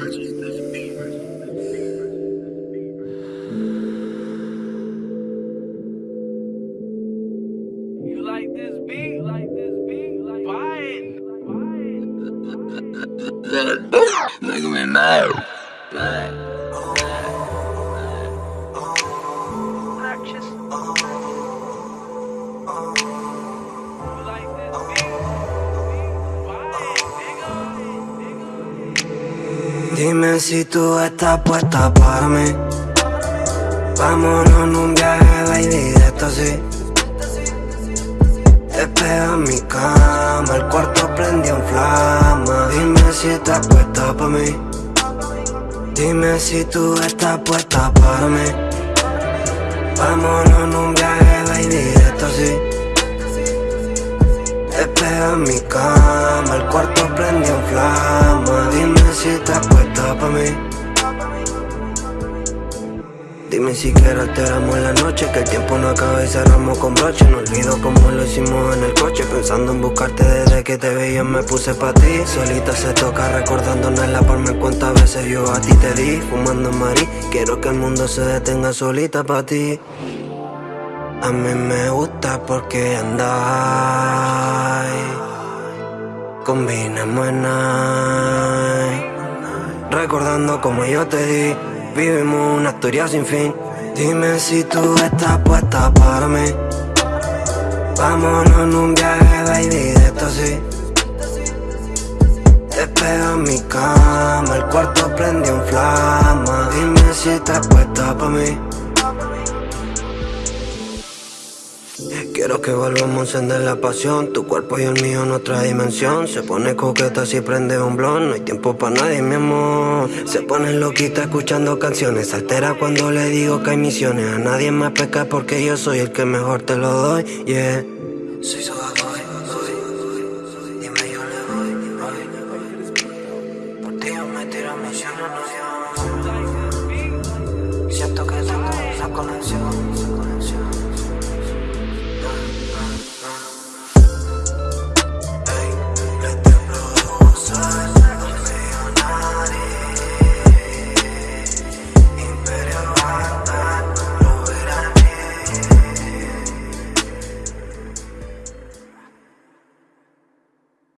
You like this beat? Like this beat? Like buy it. Look at me now. Purchase. Dime si tú estás puesta para mí. Vámonos en un viaje, baby, de esto sí. Te mi cama, el cuarto prendió en flama. Dime si estás puesta para mí. Dime si tú estás puesta para mí. Vámonos en un viaje, baby, de esto sí. Te mi cama, el cuarto prendió en flama. Si estás puesta para mí. Dime si quieres alteramos la noche Que el tiempo no acaba y cerramos con broche. No olvido cómo lo hicimos en el coche Pensando en buscarte desde que te veía me puse pa' ti. Solita se toca recordando la me cuántas veces yo a ti te di Fumando Marí. Quiero que el mundo se detenga solita pa' ti. A mí me gusta porque andáis Combinamos en night Recordando como yo te di Vivimos una historia sin fin. Dime si tú estás puesta para mí. Vámonos en un viaje, baby, de esto sí. Te espero en mi cama El cuarto prendió en flama. Dime si estás puesta para mí Quiero que volvamos a encender la pasión. Tu cuerpo y el mío en otra dimensión. Se pone coqueta si prende un blon. No hay tiempo para nadie, mi amor. Se pone loquita escuchando canciones. Altera cuando le digo que hay misiones. A nadie más peca porque yo soy el que mejor te lo doy, yeah. Soy su Dime yo le voy, voy. Por ti yo me tiro misiones, no Siento que saco, saco la acción